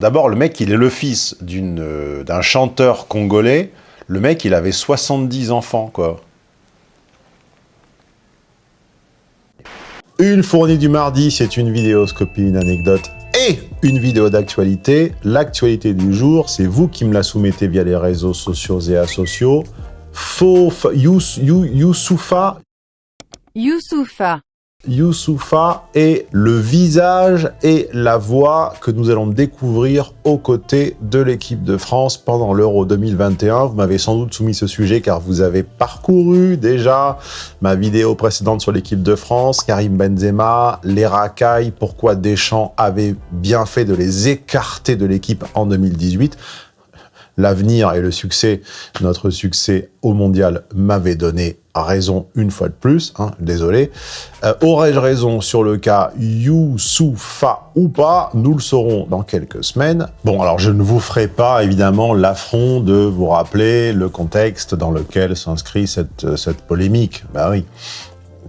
D'abord, le mec, il est le fils euh, d'un chanteur congolais. Le mec, il avait 70 enfants, quoi. Une fournie du mardi, c'est une vidéoscopie, une anecdote et une vidéo d'actualité. L'actualité du jour, c'est vous qui me la soumettez via les réseaux sociaux et asociaux. Faux, Youssoufa. Youssoufa. Youssoufa est le visage et la voix que nous allons découvrir aux côtés de l'équipe de France pendant l'Euro 2021. Vous m'avez sans doute soumis ce sujet car vous avez parcouru déjà ma vidéo précédente sur l'équipe de France, Karim Benzema, les racailles, pourquoi Deschamps avait bien fait de les écarter de l'équipe en 2018 l'avenir et le succès, notre succès au mondial m'avait donné raison une fois de plus, hein, désolé. Euh, aurais-je raison sur le cas Youssoufa ou pas? Nous le saurons dans quelques semaines. Bon, alors je ne vous ferai pas évidemment l'affront de vous rappeler le contexte dans lequel s'inscrit cette, polémique. Bah oui,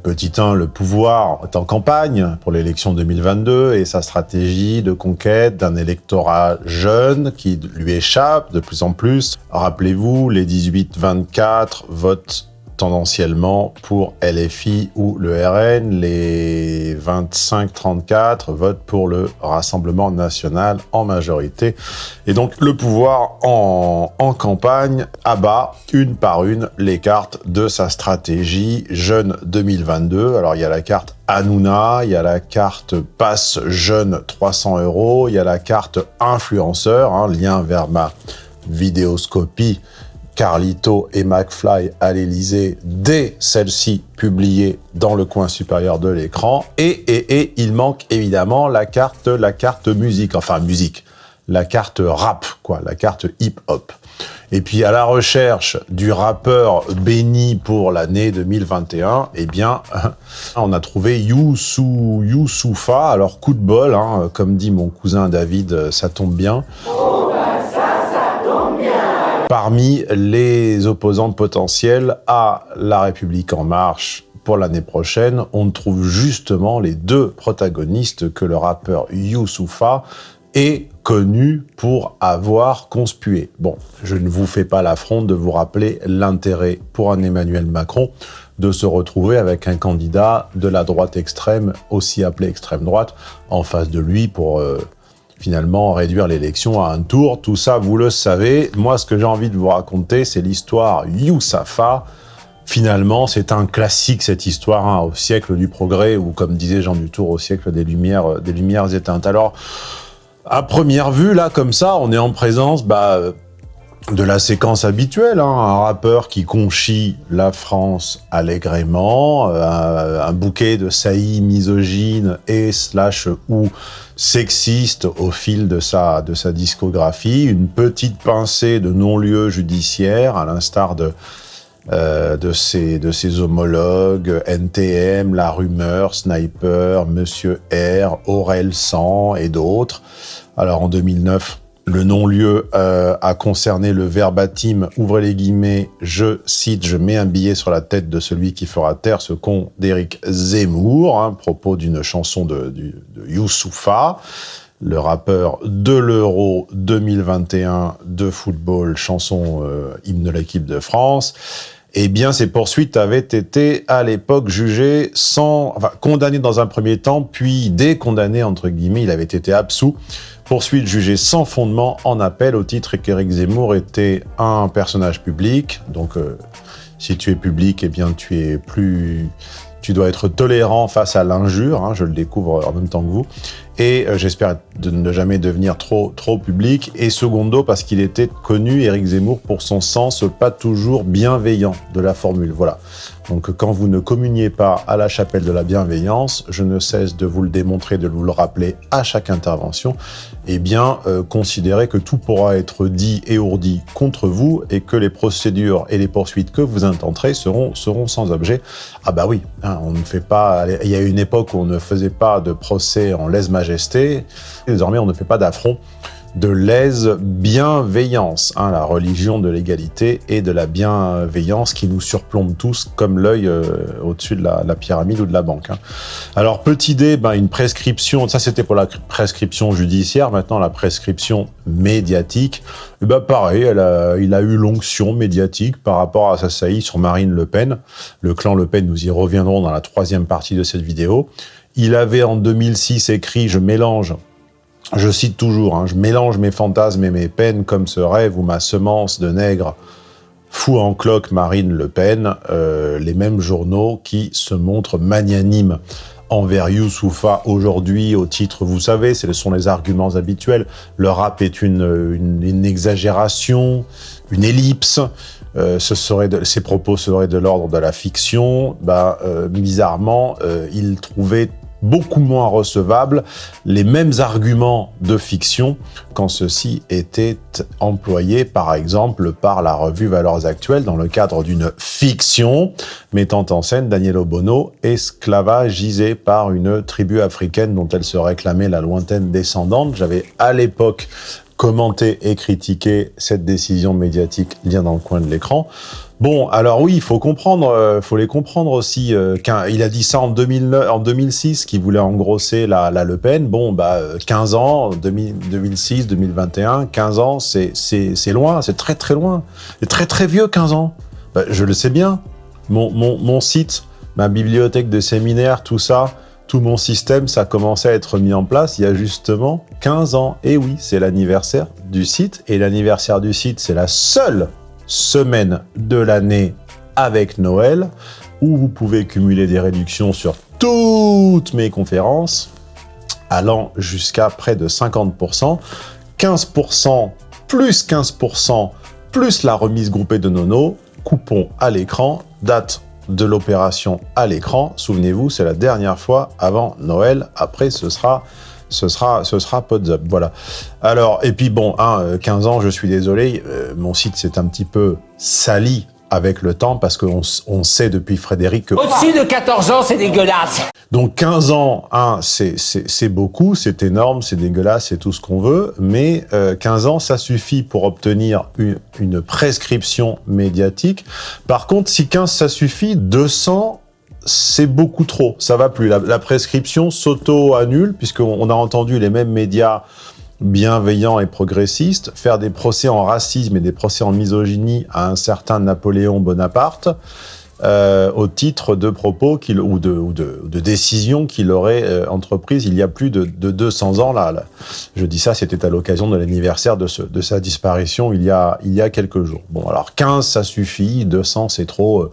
Petit 1, le pouvoir est en campagne pour l'élection 2022 et sa stratégie de conquête d'un électorat jeune qui lui échappe de plus en plus. Rappelez-vous, les 18-24 votent tendanciellement pour LFI ou le RN. Les 25-34 votent pour le Rassemblement National en majorité. Et donc le pouvoir en, campagne abat une par une les cartes de sa stratégie Jeune 2022. Alors il y a la carte Hanouna, il y a la carte Passe Jeune 300 euros, il y a la carte Influenceur, hein, lien vers ma vidéoscopie Carlito et McFly à l'Elysée dès celle-ci publiée dans le coin supérieur de l'écran. Et, et, et il manque évidemment la carte, la carte musique, enfin musique, la carte rap, quoi, la carte hip-hop. Et puis à la recherche du rappeur béni pour l'année 2021, eh bien, on a trouvé Youssou, Youssoufa. Alors coup de bol, hein, comme dit mon cousin David, ça tombe bien. Parmi les opposants potentiels à La République En Marche pour l'année prochaine, on trouve justement les deux protagonistes que le rappeur Youssoufa est connu pour avoir conspué. Bon, je ne vous fais pas l'affront de vous rappeler l'intérêt pour un Emmanuel Macron de se retrouver avec un candidat de la droite extrême, aussi appelé extrême droite, en face de lui pour euh, finalement réduire l'élection à un tour. Tout ça, vous le savez. Moi, ce que j'ai envie de vous raconter, c'est l'histoire Youssafa. Finalement, c'est un classique, cette histoire, hein, au siècle du progrès, ou comme disait Jean Dutour, au siècle des lumières, euh, des lumières éteintes. Alors, à première vue, là, comme ça, on est en présence bah, de la séquence habituelle, hein, un rappeur qui conchit la France allègrement, euh, un, bouquet de saillies misogynes et slash ou sexistes au fil de sa, discographie, une petite pincée de non-lieux judiciaires, à l'instar de, euh, ses, de ses homologues, NTM, La Rumeur, Sniper, Monsieur R, Aurel Sang et d'autres. Alors en 2009, le non-lieu euh, a concerné le verbatim, ouvrez les guillemets, je cite, je mets un billet sur la tête de celui qui fera taire ce con d'Éric Zemmour, hein, propos d'une chanson de, Youssoufa, le rappeur de l'Euro 2021 de football, chanson euh, hymne de l'équipe de France. Eh bien, ces poursuites avaient été à l'époque jugées sans, enfin, condamnées dans un premier temps, puis décondamnées entre guillemets, il avait été absous Poursuite jugée sans fondement en appel au titre qu'Éric Zemmour était un personnage public. Donc, euh, si tu es public, eh bien, tu es plus... Tu dois être tolérant face à l'injure, hein, je le découvre en même temps que vous. Et euh, j'espère de ne jamais devenir trop, trop public. Et secondo, parce qu'il était connu, Éric Zemmour, pour son sens pas toujours bienveillant de la formule. Voilà. Donc quand vous ne communiez pas à la chapelle de la bienveillance, je ne cesse de vous le démontrer, de vous le rappeler à chaque intervention, eh bien, euh, considérez que tout pourra être dit et ourdi contre vous et que les procédures et les poursuites que vous intenterez seront, seront sans objet. Ah bah oui, hein, on ne fait pas... Il y a une époque où on ne faisait pas de procès en lèse-majesté, désormais on ne fait pas d'affront de l'aise bienveillance, hein, la religion de l'égalité et de la bienveillance qui nous surplombe tous comme l'œil euh, au-dessus de la, pyramide ou de la banque. Hein. Alors, petit D, ben, une prescription, ça c'était pour la prescription judiciaire, maintenant la prescription médiatique, eh ben, pareil, il a eu l'onction médiatique par rapport à sa saillie sur Marine Le Pen. Le clan Le Pen, nous y reviendrons dans la troisième partie de cette vidéo. Il avait en 2006 écrit « Je mélange » je cite toujours, hein, je mélange mes fantasmes et mes peines comme ce rêve ou ma semence de nègre. Fou en cloque Marine Le Pen, euh, les mêmes journaux qui se montrent magnanimes envers Youssoufa aujourd'hui au titre, vous savez, ce sont les arguments habituels, le rap est une, une, exagération, une ellipse, euh, ce serait de, ces propos seraient de l'ordre de la fiction, bah, euh, bizarrement, il trouvait beaucoup moins recevables les mêmes arguments de fiction quand ceux-ci étaient employés, par exemple, par la revue Valeurs Actuelles dans le cadre d'une fiction mettant en scène Daniel Obono, esclavagisé par une tribu africaine dont elle se réclamait la lointaine descendante. J'avais à l'époque commenté et critiqué cette décision médiatique, lien dans le coin de l'écran. Bon, alors oui, il faut comprendre, euh, faut les comprendre aussi. Euh, il a dit ça en, 2009, en 2006, qu'il voulait engrosser la, Le Pen. Bon, bah, 15 ans, 2006, 2021, 15 ans, c'est loin, c'est très très loin. C'est très très vieux, 15 ans. Bah, je le sais bien. Mon, mon, mon site, ma bibliothèque de séminaires, tout ça, tout mon système, ça commençait à être mis en place il y a justement 15 ans. Et oui, c'est l'anniversaire du site. Et l'anniversaire du site, c'est la seule semaine de l'année avec Noël, où vous pouvez cumuler des réductions sur toutes mes conférences, allant jusqu'à près de 50%, 15% plus 15% plus la remise groupée de Nono, coupon à l'écran, date de l'opération à l'écran. Souvenez-vous, c'est la dernière fois avant Noël. Après, ce sera ce sera, ce sera Pods Voilà. Alors, et puis bon, hein, 15 ans, je suis désolé, euh, mon site s'est un petit peu sali avec le temps parce qu'on on sait depuis Frédéric que... Au-dessus de 14 ans, c'est dégueulasse Donc 15 ans, hein, c'est beaucoup, c'est énorme, c'est dégueulasse, c'est tout ce qu'on veut, mais 15 euh, ans, ça suffit pour obtenir une, une prescription médiatique. Par contre, si 15 ça suffit, 200 c'est beaucoup trop, ça va plus. La, prescription s'auto-annule, puisqu'on a entendu les mêmes médias bienveillants et progressistes faire des procès en racisme et des procès en misogynie à un certain Napoléon Bonaparte, euh, au titre de propos ou, de, de, décisions qu'il aurait euh, entreprises il y a plus de, 200 ans. Là, Je dis ça, c'était à l'occasion de l'anniversaire de, de, sa disparition il y, a, il y a quelques jours. Bon, alors 15, ça suffit, 200, c'est trop... Euh,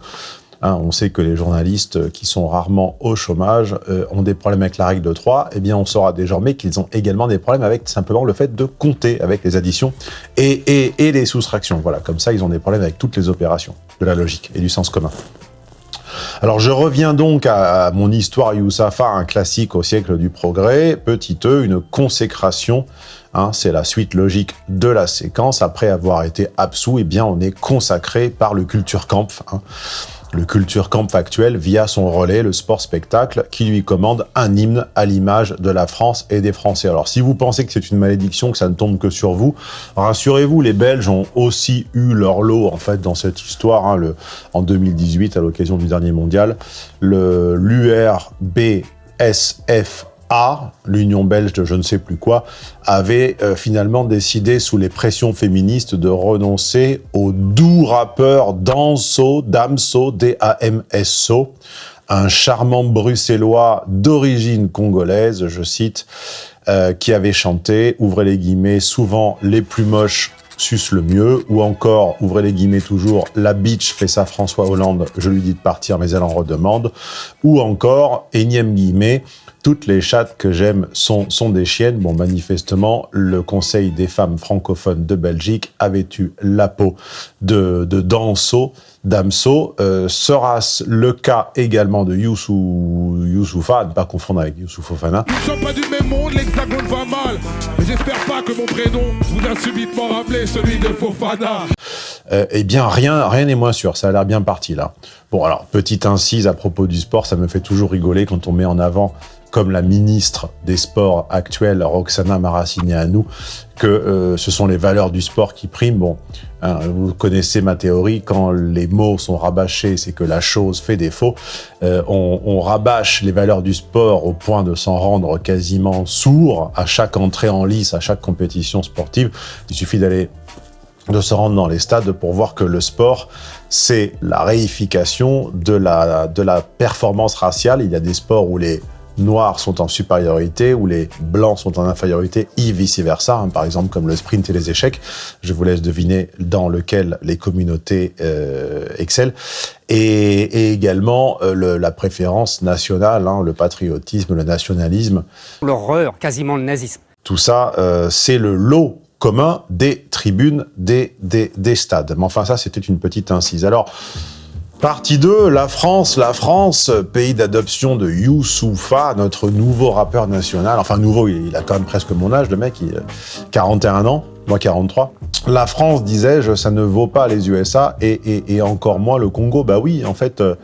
Hein, on sait que les journalistes qui sont rarement au chômage euh, ont des problèmes avec la règle de 3. Eh bien, on saura désormais qu'ils ont également des problèmes avec simplement le fait de compter avec les additions et, les soustractions. Voilà, comme ça, ils ont des problèmes avec toutes les opérations de la logique et du sens commun. Alors je reviens donc à, mon histoire Youssafa, un classique au siècle du progrès, petit e, une consécration, hein, c'est la suite logique de la séquence, après avoir été absous, eh bien on est consacré par le Kulturkampf, hein le Culture Camp actuel via son relais, le sport spectacle, qui lui commande un hymne à l'image de la France et des Français. Alors si vous pensez que c'est une malédiction, que ça ne tombe que sur vous, rassurez-vous, les Belges ont aussi eu leur lot en fait dans cette histoire. Hein, le, en 2018, à l'occasion du dernier mondial, le l'URBSF l'Union belge de je ne sais plus quoi, avait euh, finalement décidé, sous les pressions féministes, de renoncer au doux rappeur Danso, Damso, D-A-M-S-O, un charmant bruxellois d'origine congolaise, je cite, euh, qui avait chanté, ouvrez les guillemets, souvent les plus moches suce le mieux, ou encore, ouvrez les guillemets toujours, la bitch fait ça François Hollande, je lui dis de partir mais elle en redemande, ou encore, énième guillemets, toutes les chattes que j'aime sont, sont des chiennes. Bon, manifestement, le Conseil des femmes francophones de Belgique avait eu la peau de, de Danso, Damso. Euh, Sera-ce le cas également de Youssou, Youssoufa, à ne pas confondre avec Youssou Fofana Nous sommes pas du même monde, l'hexagone va mal. Mais j'espère pas que mon prénom vous a subitement rappelé celui de Fofana. Euh, eh bien, rien rien n'est moins sûr. Ça a l'air bien parti, là. Bon, alors, petite incise à propos du sport, ça me fait toujours rigoler quand on met en avant comme la ministre des Sports actuelle, Roxana Maracineanu, que euh, ce sont les valeurs du sport qui priment. Bon, hein, vous connaissez ma théorie, quand les mots sont rabâchés, c'est que la chose fait défaut. Euh, on, on, rabâche les valeurs du sport au point de s'en rendre quasiment sourd à chaque entrée en lice, à chaque compétition sportive. Il suffit d'aller de se rendre dans les stades pour voir que le sport, c'est la réification de la, de la performance raciale. Il y a des sports où les noirs sont en supériorité, où les blancs sont en infériorité, et vice-versa, hein, par exemple comme le sprint et les échecs. Je vous laisse deviner dans lequel les communautés euh, excellent. Et, et également euh, le, la préférence nationale, hein, le patriotisme, le nationalisme. L'horreur, quasiment le nazisme. Tout ça, euh, c'est le lot commun des tribunes des, des, des stades. Mais enfin, ça, c'était une petite incise. Alors, Partie 2, la France, la France, pays d'adoption de Youssoufa, notre nouveau rappeur national. Enfin, nouveau, il a quand même presque mon âge, le mec, il a 41 ans, moi 43. La France, disais-je, ça ne vaut pas les USA et, encore moins le Congo. Bah oui, en fait, euh,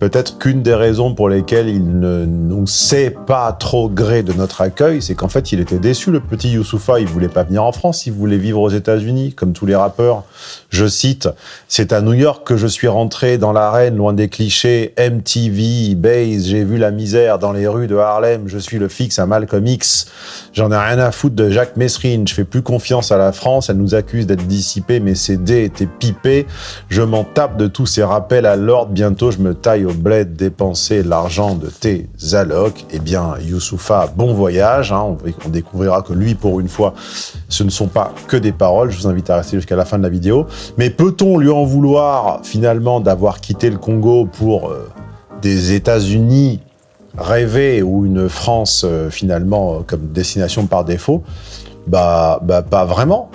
Peut-être qu'une des raisons pour lesquelles il ne nous sait pas trop gré de notre accueil, c'est qu'en fait, il était déçu, le petit Youssoufa. Il voulait pas venir en France, il voulait vivre aux États-Unis, comme tous les rappeurs. Je cite, c'est à New York que je suis rentré dans l'arène, loin des clichés, MTV, Base, j'ai vu la misère dans les rues de Harlem, je suis le fixe à Malcolm X. J'en ai rien à foutre de Jacques Messrine, je fais plus confiance à la France, elle nous accuse d'être dissipée, mes CD étaient pipés. Je m'en tape de tous ces rappels à l'ordre, bientôt je me taille bled dépenser l'argent de tes allocs, eh bien, Youssoufa, bon voyage. Hein, on, découvrira que lui, pour une fois, ce ne sont pas que des paroles. Je vous invite à rester jusqu'à la fin de la vidéo. Mais peut-on lui en vouloir, finalement, d'avoir quitté le Congo pour euh, des États-Unis rêvés ou une France, euh, finalement, euh, comme destination par défaut? Bah, bah, pas vraiment.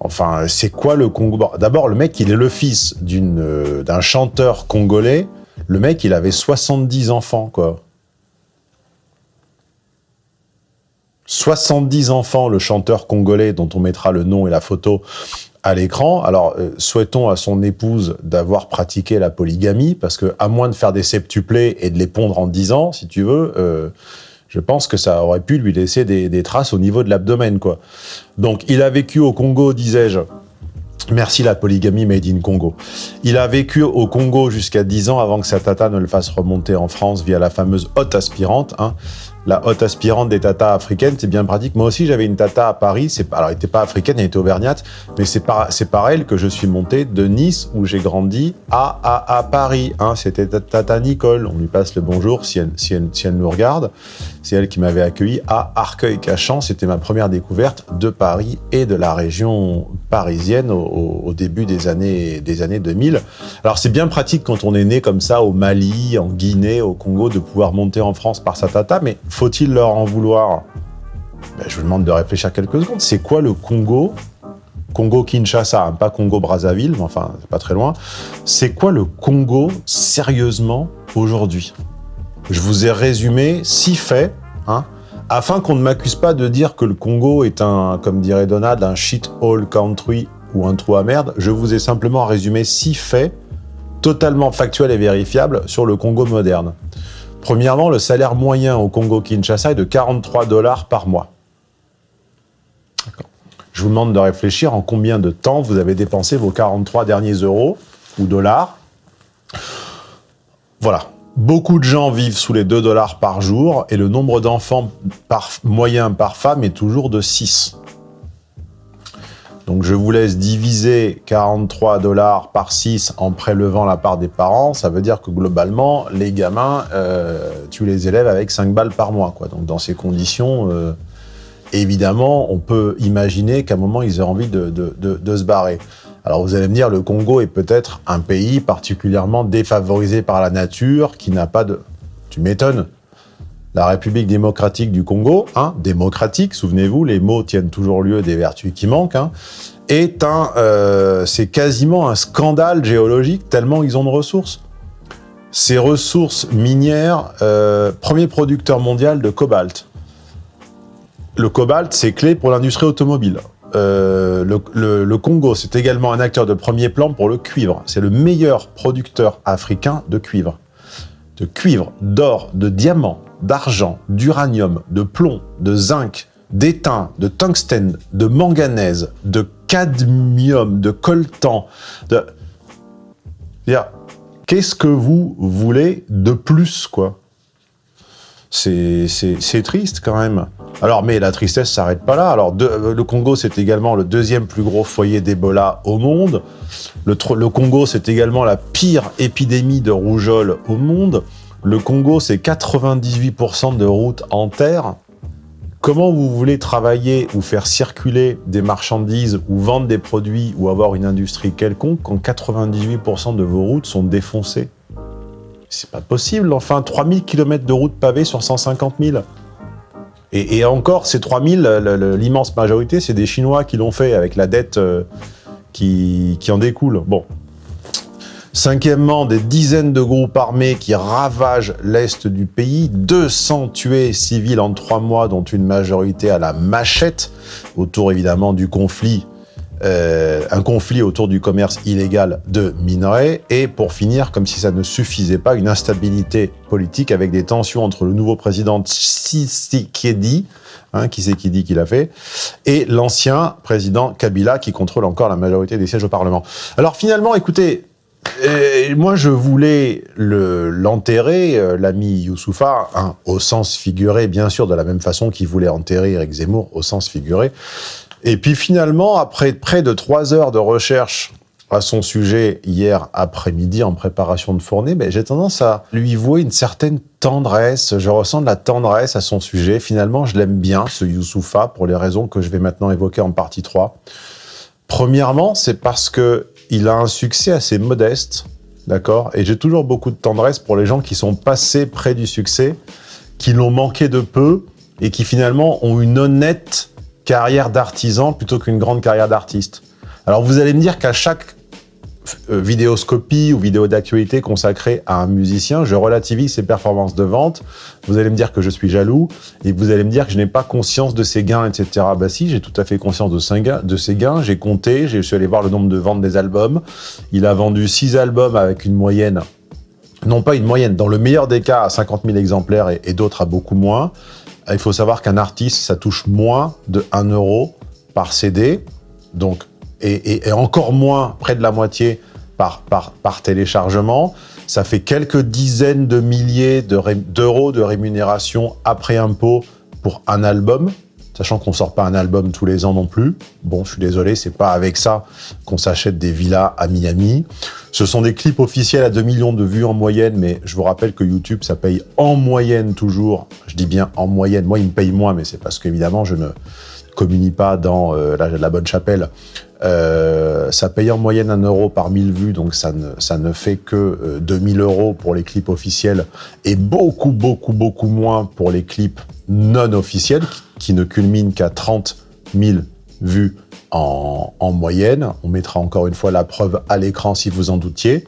Enfin, c'est quoi le Congo? D'abord, le mec, il est le fils d'un chanteur congolais le mec, il avait 70 enfants, quoi. 70 enfants, le chanteur congolais dont on mettra le nom et la photo à l'écran. Alors, euh, souhaitons à son épouse d'avoir pratiqué la polygamie, parce que à moins de faire des septuplés et de les pondre en 10 ans, si tu veux, euh, je pense que ça aurait pu lui laisser des, des traces au niveau de l'abdomen, quoi. Donc, il a vécu au Congo, disais-je, Merci la polygamie made in Congo. Il a vécu au Congo jusqu'à 10 ans avant que sa tata ne le fasse remonter en France via la fameuse haute aspirante. Hein la haute aspirante des tatas africaines, c'est bien pratique. Moi aussi, j'avais une tata à Paris. Alors, elle n'était pas africaine, elle était auvergnate, mais c'est par, elle que je suis monté de Nice, où j'ai grandi, à, à, à Paris. Hein, C'était tata Nicole. On lui passe le bonjour si elle, si elle, si elle nous regarde. C'est elle qui m'avait accueilli à Arcueil-Cachan. C'était ma première découverte de Paris et de la région parisienne au, au début des années, des années 2000. Alors, c'est bien pratique quand on est né comme ça au Mali, en Guinée, au Congo, de pouvoir monter en France par sa tata, mais faut-il leur en vouloir? Ben, Je vous demande de réfléchir quelques secondes. C'est quoi le Congo? Congo-Kinshasa, hein, pas Congo-Brazzaville, mais enfin, c'est pas très loin. C'est quoi le Congo, sérieusement, aujourd'hui? Je vous ai résumé six faits, hein, afin qu'on ne m'accuse pas de dire que le Congo est un, comme dirait Donald, un shit hole country ou un trou à merde. Je vous ai simplement résumé six faits totalement factuels et vérifiables sur le Congo moderne. Premièrement, le salaire moyen au Congo-Kinshasa est de 43 dollars par mois. Je vous demande de réfléchir en combien de temps vous avez dépensé vos 43 derniers euros ou dollars. Voilà. Beaucoup de gens vivent sous les 2 dollars par jour et le nombre d'enfants par, moyen par femme est toujours de 6. Donc je vous laisse diviser 43 dollars par 6 en prélevant la part des parents. Ça veut dire que globalement, les gamins, euh, tu les élèves avec 5 balles par mois. Donc dans ces conditions, euh, évidemment, on peut imaginer qu'à un moment, ils aient envie de, de, de, de, se barrer. Alors vous allez me dire, le Congo est peut-être un pays particulièrement défavorisé par la nature, qui n'a pas de... Tu m'étonnes la République démocratique du Congo, hein, démocratique, souvenez-vous, les mots tiennent toujours lieu des vertus qui manquent, hein, est un, euh, c'est quasiment un scandale géologique tellement ils ont de ressources. Ces ressources minières, euh, premier producteur mondial de cobalt. Le cobalt, c'est clé pour l'industrie automobile. Euh, le, le, le, Congo, c'est également un acteur de premier plan pour le cuivre. C'est le meilleur producteur africain de cuivre. De cuivre, d'or, de diamants, d'argent, d'uranium, de plomb, de zinc, d'étain, de tungstène, de manganèse, de cadmium, de coltan, de... Qu'est-ce que vous voulez de plus, quoi? C'est triste, quand même. Alors, mais la tristesse s'arrête pas là. Alors, de, le Congo, c'est également le deuxième plus gros foyer d'Ebola au monde. Le, le Congo, c'est également la pire épidémie de rougeole au monde. Le Congo, c'est 98% de routes en terre. Comment vous voulez travailler ou faire circuler des marchandises ou vendre des produits ou avoir une industrie quelconque quand 98% de vos routes sont défoncées? C'est pas possible, enfin, 3000 km de routes pavées sur 150 000 et, encore, ces 3000, l'immense majorité, c'est des Chinois qui l'ont fait avec la dette euh, qui, qui en découle. Bon, Cinquièmement, des dizaines de groupes armés qui ravagent l'Est du pays, 200 tués civils en trois mois, dont une majorité à la machette, autour évidemment du conflit, euh, un conflit autour du commerce illégal de minerais, et pour finir, comme si ça ne suffisait pas, une instabilité politique avec des tensions entre le nouveau président Tshisekedi, hein, qui c'est qui dit qu'il a fait, et l'ancien président Kabila qui contrôle encore la majorité des sièges au Parlement. Alors finalement, écoutez, et moi, je voulais l'enterrer, euh, l'ami Youssoufa, hein, au sens figuré, bien sûr, de la même façon qu'il voulait enterrer Eric Zemmour, au sens figuré. Et puis finalement, après près de trois heures de recherche à son sujet hier après-midi en préparation de fournée, ben, j'ai tendance à lui vouer une certaine tendresse. Je ressens de la tendresse à son sujet. Finalement, je l'aime bien, ce Youssoufa, pour les raisons que je vais maintenant évoquer en partie 3. Premièrement, c'est parce que il a un succès assez modeste, d'accord? Et j'ai toujours beaucoup de tendresse pour les gens qui sont passés près du succès, qui l'ont manqué de peu et qui finalement ont une honnête carrière d'artisan plutôt qu'une grande carrière d'artiste. Alors vous allez me dire qu'à chaque vidéoscopie ou vidéo d'actualité consacrée à un musicien, je relativise ses performances de vente, vous allez me dire que je suis jaloux, et vous allez me dire que je n'ai pas conscience de ses gains, etc. Bah si, j'ai tout à fait conscience de ses gains, j'ai compté, je suis allé voir le nombre de ventes des albums, il a vendu 6 albums avec une moyenne, non pas une moyenne, dans le meilleur des cas à 50 000 exemplaires et, d'autres à beaucoup moins. Il faut savoir qu'un artiste, ça touche moins de 1 euro par CD, donc et, encore moins, près de la moitié, par, téléchargement. Ça fait quelques dizaines de milliers d'euros de, rémunération après impôt pour un album, sachant qu'on sort pas un album tous les ans non plus. Bon, je suis désolé, c'est pas avec ça qu'on s'achète des villas à Miami. Ce sont des clips officiels à 2 millions de vues en moyenne, mais je vous rappelle que YouTube, ça paye en moyenne toujours. Je dis bien en moyenne. Moi, il me paye moins, mais c'est parce qu'évidemment, je ne communie pas dans euh, la, bonne chapelle, euh, ça paye en moyenne un euro par 1000 vues, donc ça ne, fait que 2000 euh, euros pour les clips officiels et beaucoup, beaucoup, beaucoup moins pour les clips non officiels qui, ne culminent qu'à 30 000 vues en moyenne. On mettra encore une fois la preuve à l'écran si vous en doutiez.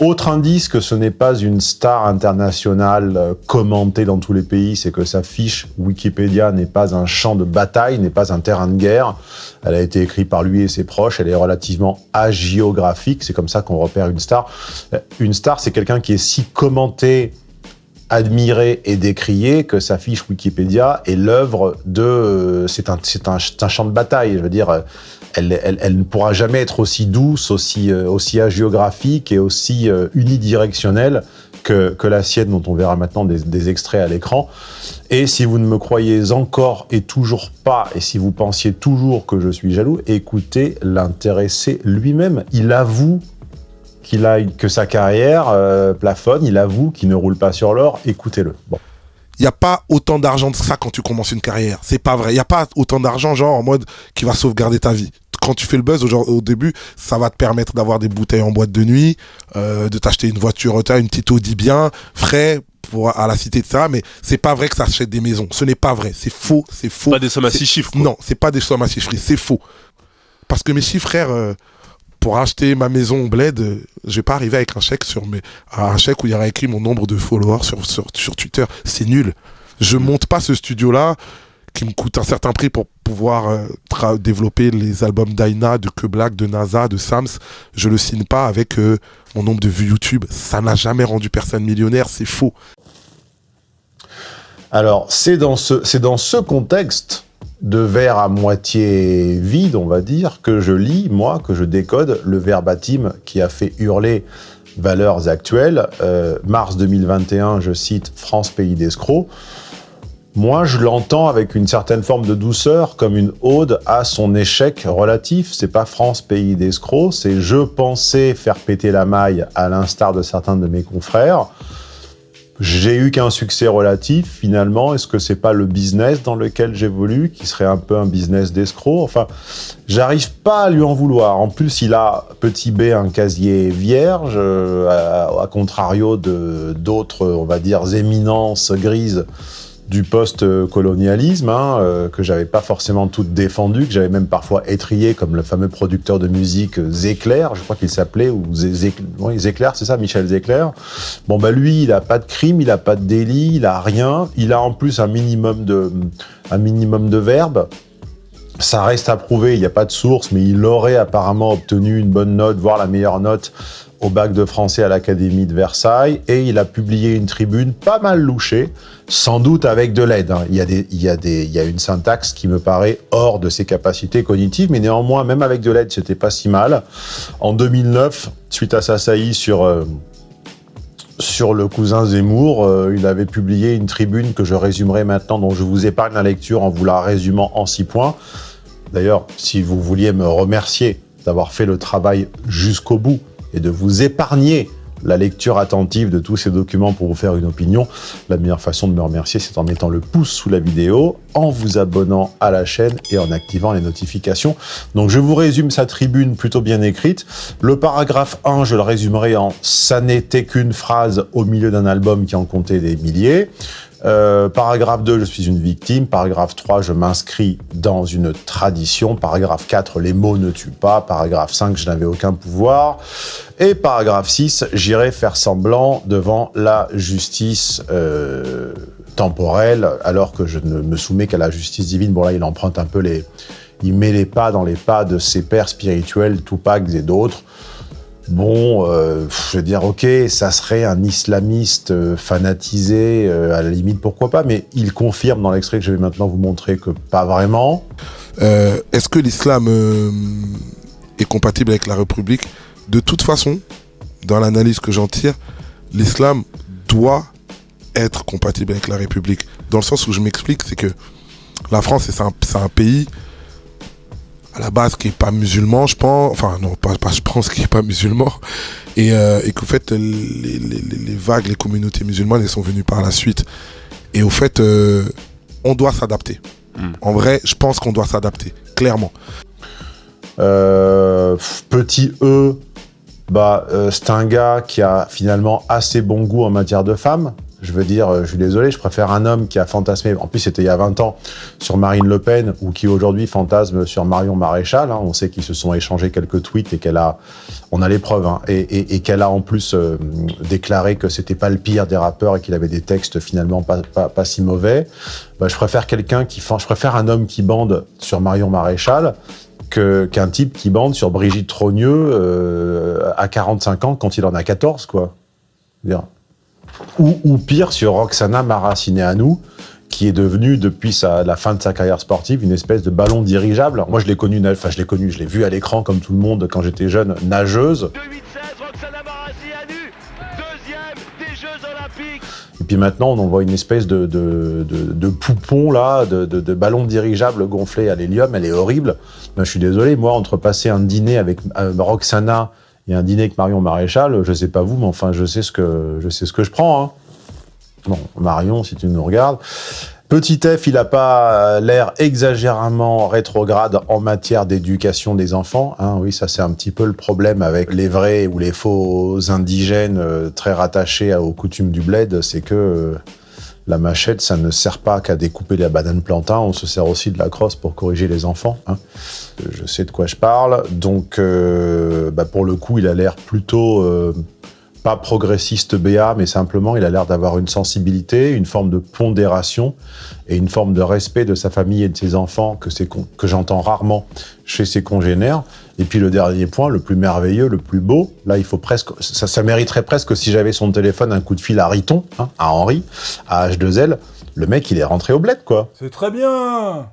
Autre indice que ce n'est pas une star internationale euh, commentée dans tous les pays, c'est que sa fiche Wikipédia n'est pas un champ de bataille, n'est pas un terrain de guerre. Elle a été écrite par lui et ses proches, elle est relativement agiographique, c'est comme ça qu'on repère une star. Euh, une star, c'est quelqu'un qui est si commenté, admiré et décrié que sa fiche Wikipédia est l'œuvre de... Euh, c'est un, un, champ de bataille, je veux dire elle, ne pourra jamais être aussi douce, aussi, euh, aussi et aussi euh, unidirectionnelle que, la sienne, dont on verra maintenant des, extraits à l'écran. Et si vous ne me croyez encore et toujours pas, et si vous pensiez toujours que je suis jaloux, écoutez l'intéressé lui-même. Il avoue qu'il a, que sa carrière euh, plafonne, il avoue qu'il ne roule pas sur l'or, écoutez-le. Bon il n'y a pas autant d'argent que ça quand tu commences une carrière. C'est pas vrai. Il n'y a pas autant d'argent, genre, en mode, qui va sauvegarder ta vie. Quand tu fais le buzz au, au début, ça va te permettre d'avoir des bouteilles en boîte de nuit, euh, de t'acheter une voiture, une petite Audi bien, frais, pour, à la cité de ça, mais c'est pas vrai que ça achète des maisons. Ce n'est pas vrai. C'est faux, c'est faux. Pas des sommes à six chiffres. Non, c'est pas des sommes à six chiffres. C'est faux. Parce que mes chiffres, frère, euh, pour acheter ma maison au bled, euh, je vais pas arriver avec un chèque sur mes, un chèque où il y aura écrit mon nombre de followers sur, sur, sur Twitter. C'est nul. Je monte pas ce studio-là qui me coûte un certain prix pour pouvoir euh, développer les albums d'Aina, de Que Black, de NASA, de Sams. Je le signe pas avec euh, mon nombre de vues YouTube. Ça n'a jamais rendu personne millionnaire, c'est faux. Alors, c'est dans, ce, dans ce contexte de verre à moitié vide, on va dire, que je lis, moi, que je décode le verbatim qui a fait hurler valeurs actuelles. Euh, mars 2021, je cite « France, pays d'escrocs ». Moi, je l'entends avec une certaine forme de douceur, comme une ode à son échec relatif. C'est pas France, pays d'escrocs, c'est je pensais faire péter la maille à l'instar de certains de mes confrères. J'ai eu qu'un succès relatif, finalement. Est-ce que c'est pas le business dans lequel j'évolue, qui serait un peu un business d'escroc? Enfin, j'arrive pas à lui en vouloir. En plus, il a, petit b, un casier vierge, euh, à, à contrario de d'autres, on va dire, éminences grises du post-colonialisme, hein, euh, que j'avais pas forcément tout défendu, que j'avais même parfois étrié, comme le fameux producteur de musique euh, Zéclair, je crois qu'il s'appelait, ou Zéclair, c'est ça, Michel Zéclair. Bon, bah lui, il a pas de crime, il a pas de délit, il a rien, il a en plus un minimum de, un minimum de verbes, ça reste à prouver, il n'y a pas de source, mais il aurait apparemment obtenu une bonne note, voire la meilleure note au bac de français à l'Académie de Versailles et il a publié une tribune pas mal louchée, sans doute avec de l'aide. Hein. Il, y a une syntaxe qui me paraît hors de ses capacités cognitives, mais néanmoins, même avec de l'aide, c'était pas si mal. En 2009, suite à sa saillie sur... Euh, sur le cousin Zemmour, euh, il avait publié une tribune que je résumerai maintenant, dont je vous épargne la lecture en vous la résumant en six points. D'ailleurs, si vous vouliez me remercier d'avoir fait le travail jusqu'au bout, et de vous épargner la lecture attentive de tous ces documents pour vous faire une opinion, la meilleure façon de me remercier, c'est en mettant le pouce sous la vidéo, en vous abonnant à la chaîne et en activant les notifications. Donc je vous résume sa tribune plutôt bien écrite. Le paragraphe 1, je le résumerai en « ça n'était qu'une phrase au milieu d'un album qui en comptait des milliers ». Euh, paragraphe 2, je suis une victime. Paragraphe 3, je m'inscris dans une tradition. Paragraphe 4, les mots ne tuent pas. Paragraphe 5, je n'avais aucun pouvoir. Et paragraphe 6, j'irai faire semblant devant la justice euh, temporelle, alors que je ne me soumets qu'à la justice divine. Bon là, il emprunte un peu les... Il met les pas dans les pas de ses pères spirituels, Tupac et d'autres. Bon, euh, je veux dire, ok, ça serait un islamiste euh, fanatisé, euh, à la limite, pourquoi pas, mais il confirme dans l'extrait que je vais maintenant vous montrer que pas vraiment. Est-ce que l'islam est compatible avec la République? De toute façon, dans l'analyse que j'en tire, l'islam doit être compatible avec la République. Dans le sens où je m'explique, c'est que la France, c'est un, un pays à la base qui est pas musulman, je pense, enfin non, pas, pas je pense qui est pas musulman, et, euh, et qu'au fait les, les, les, vagues, les communautés musulmanes, elles sont venues par la suite. Et au fait, euh, on doit s'adapter. Hmm. En vrai, je pense qu'on doit s'adapter, clairement. Euh, petit E, bah, euh, c'est un gars qui a finalement assez bon goût en matière de femmes. Je veux dire, euh, je suis désolé, je préfère un homme qui a fantasmé, en plus c'était il y a 20 ans, sur Marine Le Pen, ou qui aujourd'hui fantasme sur Marion Maréchal. Hein. On sait qu'ils se sont échangés quelques tweets et qu'elle a, on a les preuves, hein, et, qu'elle a en plus euh, déclaré que c'était pas le pire des rappeurs et qu'il avait des textes finalement pas, si mauvais. Bah, je préfère quelqu'un qui, je préfère un homme qui bande sur Marion Maréchal qu'un type qui bande sur Brigitte Trogneux euh, à 45 ans quand il en a 14, quoi. Dire, ou, pire sur Roxana Maracineanu, qui est devenue, depuis la fin de sa carrière sportive, une espèce de ballon dirigeable. moi, je l'ai connue, enfin, je l'ai connue, je l'ai vue à l'écran, comme tout le monde, quand j'étais jeune, nageuse. Et puis maintenant, on en voit une espèce de, de, poupon, là, de, ballon dirigeable gonflé à l'hélium. Elle est horrible. Ben, je suis désolé, moi, entre passer un dîner avec euh, Roxana il y a un dîner avec Marion Maréchal, je sais pas vous, mais enfin, je sais ce que je, sais ce que je prends. Hein. Bon, Marion, si tu nous regardes. Petit F, il n'a pas l'air exagérément rétrograde en matière d'éducation des enfants. Hein. Oui, ça c'est un petit peu le problème avec les vrais ou les faux indigènes euh, très rattachés aux coutumes du bled, c'est que euh, la machette, ça ne sert pas qu'à découper la banane plantain, on se sert aussi de la crosse pour corriger les enfants. Hein. Je sais de quoi je parle. Donc, euh, bah, pour le coup, il a l'air plutôt euh, pas progressiste BA, mais simplement, il a l'air d'avoir une sensibilité, une forme de pondération et une forme de respect de sa famille et de ses enfants que, que j'entends rarement chez ses congénères. Et puis le dernier point, le plus merveilleux, le plus beau, là il faut presque, ça, mériterait presque si j'avais son téléphone un coup de fil à Riton, hein, à Henri, à H2L, Le mec, il est rentré au bled, quoi. C'est très bien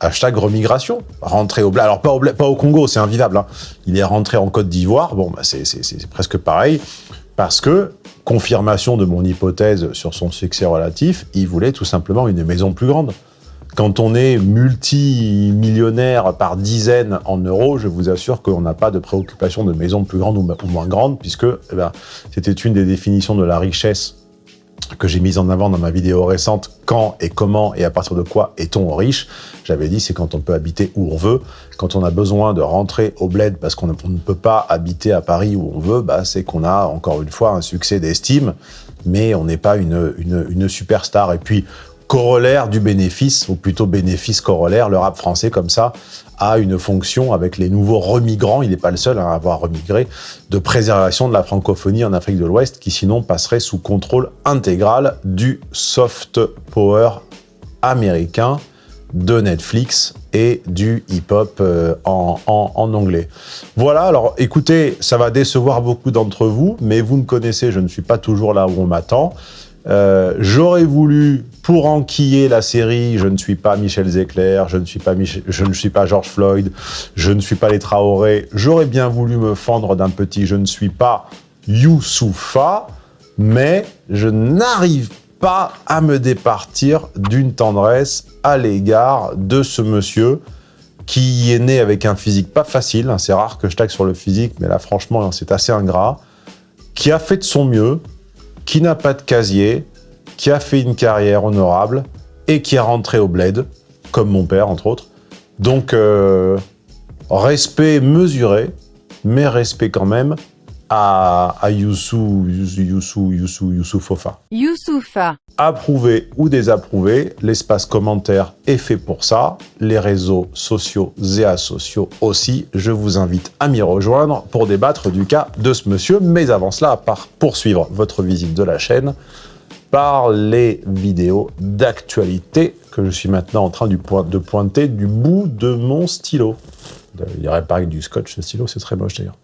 Hashtag remigration. Rentré au bled. Alors, pas au, bled, pas au Congo, c'est invivable. hein. Il est rentré en Côte d'Ivoire. Bon, bah, c'est presque pareil. Parce que, confirmation de mon hypothèse sur son succès relatif, il voulait tout simplement une maison plus grande. Quand on est multimillionnaire par dizaines en euros, je vous assure qu'on n'a pas de préoccupation de maison plus grande ou, ou moins grande, puisque eh ben, c'était une des définitions de la richesse que j'ai mise en avant dans ma vidéo récente, quand et comment et à partir de quoi est-on riche J'avais dit, c'est quand on peut habiter où on veut. Quand on a besoin de rentrer au bled parce qu'on ne peut pas habiter à Paris où on veut, bah, c'est qu'on a encore une fois un succès d'estime, mais on n'est pas une, une, une superstar. Et puis, corollaire du bénéfice, ou plutôt bénéfice corollaire, le rap français comme ça a une fonction avec les nouveaux remigrants, il n'est pas le seul à avoir remigré, de préservation de la francophonie en Afrique de l'Ouest, qui sinon passerait sous contrôle intégral du soft power américain, de Netflix et du hip-hop euh, en anglais. Voilà, alors écoutez, ça va décevoir beaucoup d'entre vous, mais vous me connaissez, je ne suis pas toujours là où on m'attend. Euh, J'aurais voulu, pour enquiller la série, je ne suis pas Michel Zecler, je ne suis pas, je ne suis pas George Floyd, je ne suis pas les Traoré, j'aurais bien voulu me fendre d'un petit je ne suis pas Youssoufa, mais je n'arrive pas à me départir d'une tendresse à l'égard de ce monsieur qui est né avec un physique pas facile, hein, c'est rare que je tague sur le physique, mais là franchement c'est assez ingrat, qui a fait de son mieux, qui n'a pas de casier, qui a fait une carrière honorable et qui est rentré au bled, comme mon père entre autres. Donc euh, respect mesuré, mais respect quand même à, à Youssou, Youssou, Youssou, Youssou, Fofa. Youssoufa. Approuvé ou désapprouvé, l'espace commentaire est fait pour ça, les réseaux sociaux et asociaux aussi. Je vous invite à m'y rejoindre pour débattre du cas de ce monsieur, mais avant cela, à part poursuivre votre visite de la chaîne par les vidéos d'actualité que je suis maintenant en train de pointer du bout de mon stylo. Il n'y aurait pas que du scotch, ce stylo, c'est très moche d'ailleurs.